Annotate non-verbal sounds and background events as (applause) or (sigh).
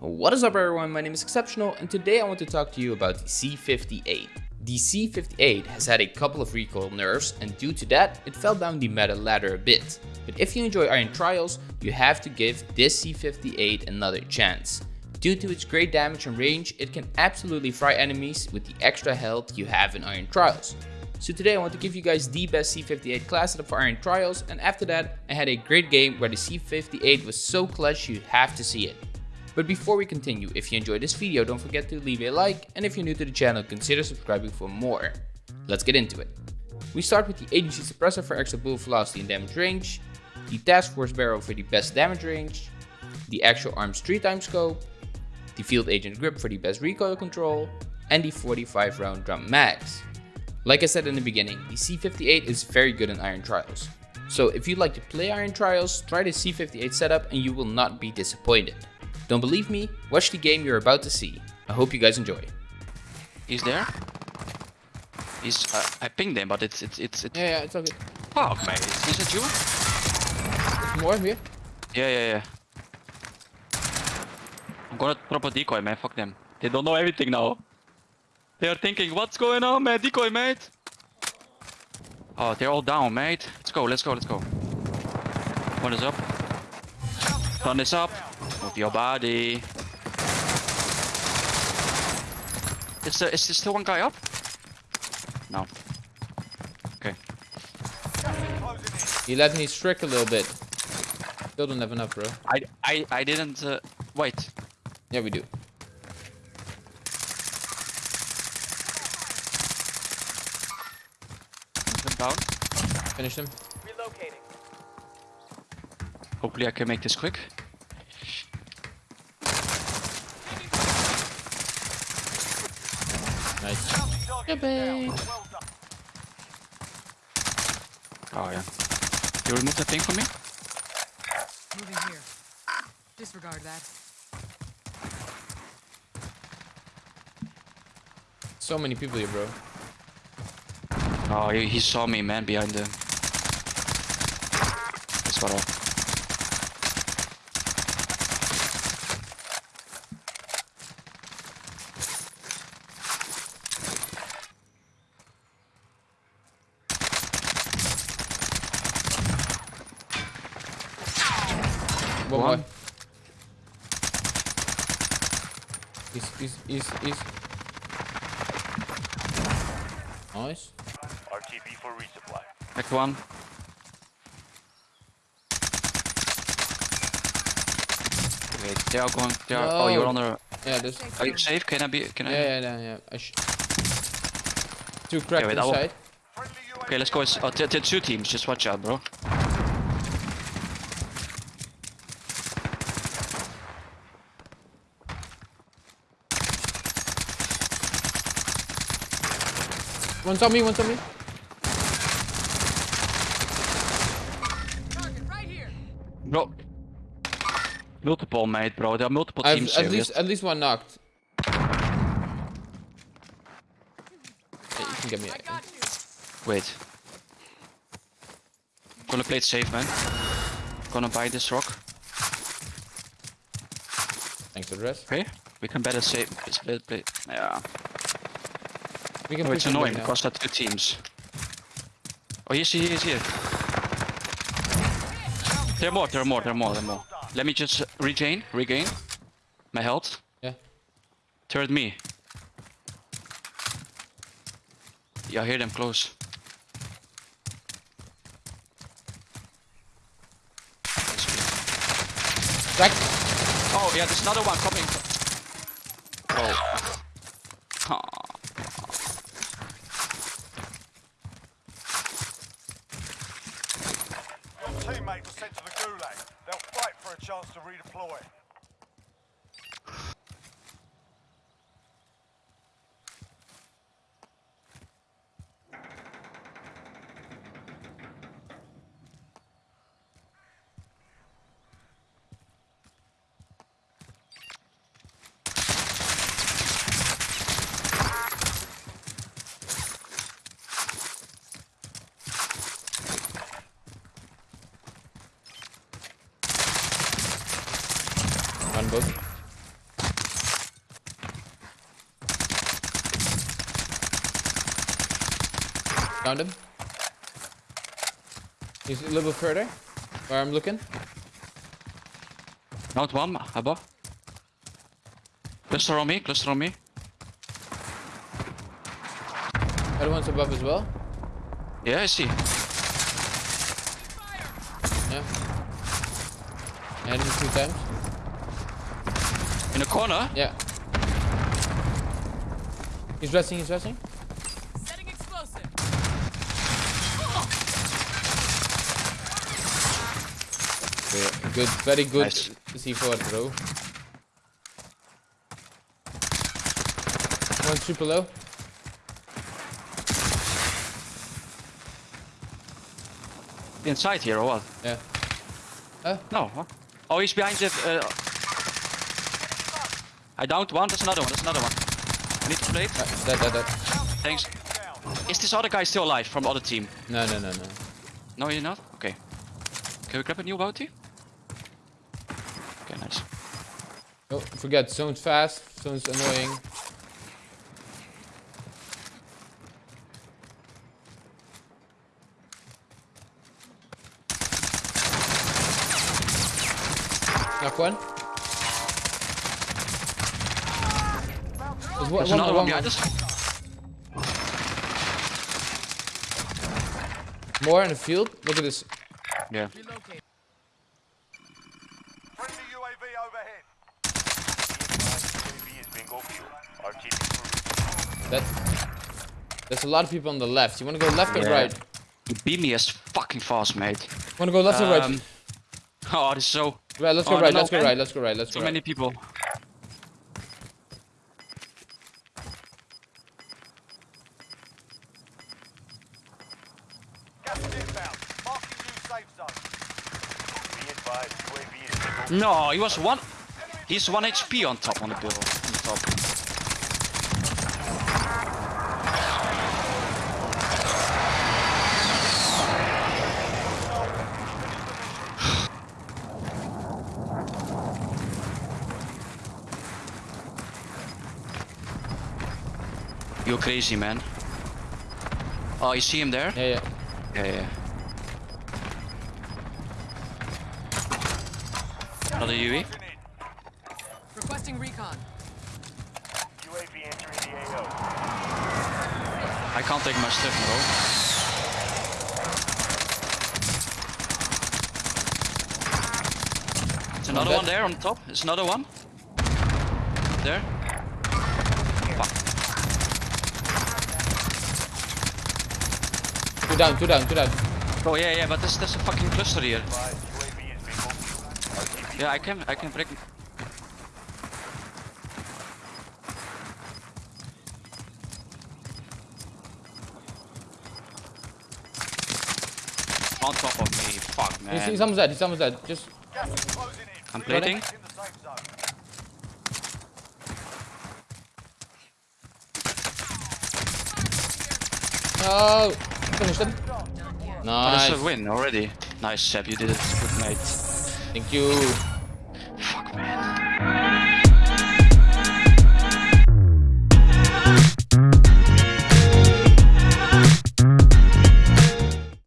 What is up everyone, my name is Exceptional and today I want to talk to you about the C58. The C58 has had a couple of recoil nerfs and due to that it fell down the meta ladder a bit. But if you enjoy Iron Trials, you have to give this C58 another chance. Due to its great damage and range, it can absolutely fry enemies with the extra health you have in Iron Trials. So today I want to give you guys the best C58 class setup for Iron Trials and after that I had a great game where the C58 was so clutch you have to see it. But before we continue, if you enjoyed this video don't forget to leave a like and if you're new to the channel consider subscribing for more. Let's get into it. We start with the agency suppressor for extra bullet velocity and damage range, the task force barrel for the best damage range, the Axial Arms 3 times scope, the field agent grip for the best recoil control, and the 45 round drum mags. Like I said in the beginning, the C58 is very good in Iron Trials. So if you'd like to play Iron Trials, try the C58 setup and you will not be disappointed. Don't believe me? Watch the game you're about to see. I hope you guys enjoy. He's there. He's. Uh, I pinged him, but it's it's it's. it's Yeah, yeah, it's okay. Fuck, mate. Is it you? There's more here. Yeah, yeah, yeah. I'm gonna drop a decoy, man. Fuck them. They don't know everything now. They are thinking, what's going on, man? Decoy, mate. Oh, they're all down, mate. Let's go, let's go, let's go. One is up. One is up. Move your body. Is there, is there still one guy up? No. Okay. He let me strick a little bit. Still don't have enough, bro. I I I didn't uh, wait. Yeah, we do. Them down. Finish him. Relocating. Hopefully I can make this quick. Target babe. down. Well done. Oh yeah. You remove that thing for me? Ah, Moving here. Disregard that. So many people here, bro. Oh, he, he saw me, man, behind the. That's what I. One, One. more. He's, he's, he's, he's. Nice. RTB for resupply. Back one. Wait, they are going. They are. Oh, you're No. on the. Yeah, there's. Are you safe? Can I be? Can I? Yeah, yeah, yeah, yeah. I sh Two cracked wait, I will- inside. Okay, let's go. It's, uh, t- t- two teams. Just watch out, bro. One's on me, one's on me. Target right here. Bro. Multiple, mate, bro. There are multiple I've teams at here. least at least one knocked. Hey, you can get me. I got eh? you. Wait. Gonna play it safe, man. Gonna buy this rock. Thanks for the rest. Okay. We can better save. Play, play. Yeah. We can Oh, it's annoying back now. because are two teams. Oh, yes, here, he's here. There are more, there are more, there are more, there are more. Let me just regain, regain my health. Yeah. Third me. Yeah, I hear them close. Crack. Oh, yeah, there's another one coming. Oh. Chance to redeploy. Found him. He's a little bit further. Where I'm looking. Not one above. Cluster on me, cluster on me. Other one's above as well. Yeah, I see. Yeah. I hit him two times. In the corner. Yeah. He's resting, he's resting. Good, very good Nice. C4 throw. One super low. Inside here or what? Yeah. Huh? No. Oh, he's behind the. Uh... I downed one. There's another one. There's another one. I need to play it. Uh, that, that, that. Thanks. Is this other guy still alive from the other team? No, no, no, no. No, you're not? Okay. Can we grab a new bounty? Okay, nice. Oh, forget, zone's fast, zone's annoying. Knock one. There's one, There's one another more, one one us. More in the field. Look at this. Yeah. Relocate. Friendly UAV overhead. UAV is bingo fuel. RTV That. There's a lot of people on the left. You wanna go left or right? You beat me as fucking fast, mate. Wanna go left or right? Um, (laughs) Oh, this is so Right, let's oh, go no, right, no, let's go right, let's go right, let's so go many people. Gas is inbound. Marking new safe zone. Be advised, UAV is bingo No, he was one. He's one HP on top on the bill. On top. (sighs) You're crazy, man. Oh, you see him there? Yeah, yeah. Yeah, yeah. Another UE? Requesting recon. UAV entering the AO. I can't take my stuff, bro. There's another one there on top. There's another one. There. Fuck. Two down, two down, two down. Oh yeah, yeah, but there's, there's a fucking cluster here. Yeah, I can, I can break. On top of me, fuck He's, man. he's almost dead, he's almost dead. Just Gas is. I'm Three plating. minutes In the oh, safe zone. no. Finish him. Done. Oh, Nice. that's a win already. Nice, Seb, you did it. Good mate. Thank you. Man.